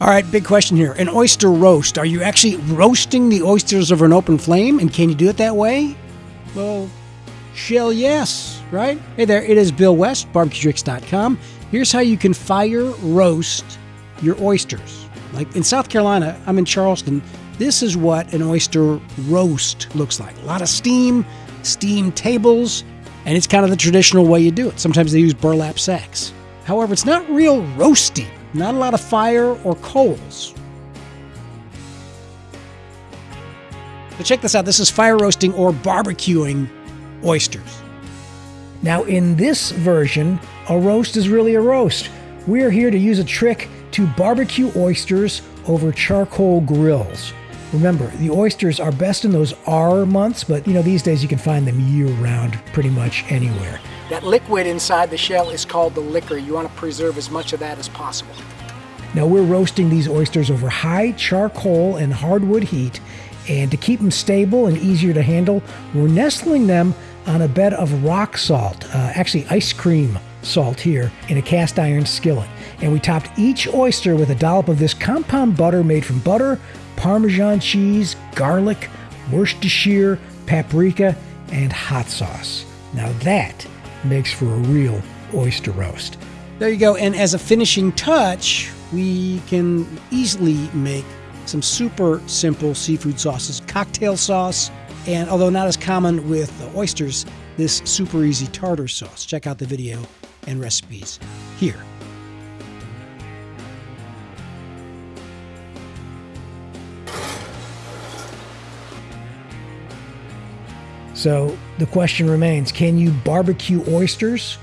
All right, big question here. An oyster roast. Are you actually roasting the oysters over an open flame? And can you do it that way? Well, shell yes, right? Hey there, it is Bill West, barbecuetricks.com. Here's how you can fire roast your oysters. Like in South Carolina, I'm in Charleston. This is what an oyster roast looks like. A lot of steam, steam tables, and it's kind of the traditional way you do it. Sometimes they use burlap sacks. However, it's not real roasty. Not a lot of fire or coals. So check this out. This is fire roasting or barbecuing oysters. Now, in this version, a roast is really a roast. We're here to use a trick to barbecue oysters over charcoal grills. Remember, the oysters are best in those R months, but you know, these days you can find them year round pretty much anywhere. That liquid inside the shell is called the liquor. You want to preserve as much of that as possible. Now we're roasting these oysters over high charcoal and hardwood heat, and to keep them stable and easier to handle, we're nestling them on a bed of rock salt, uh, actually ice cream salt here, in a cast iron skillet. And we topped each oyster with a dollop of this compound butter made from butter, Parmesan cheese, garlic, Worcestershire, paprika, and hot sauce. Now that makes for a real oyster roast. There you go. And as a finishing touch, we can easily make some super simple seafood sauces. Cocktail sauce, and although not as common with oysters, this super easy tartar sauce. Check out the video and recipes here. So the question remains can you barbecue oysters?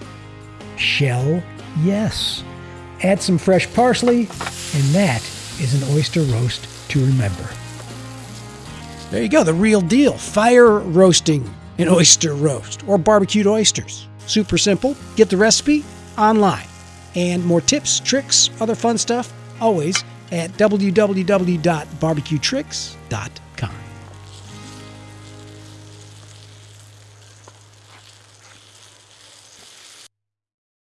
Shell, yes. Add some fresh parsley, and that is an oyster roast to remember. There you go, the real deal. Fire roasting an oyster roast or barbecued oysters. Super simple. Get the recipe online. And more tips, tricks, other fun stuff, always at www.barbecuetricks.com.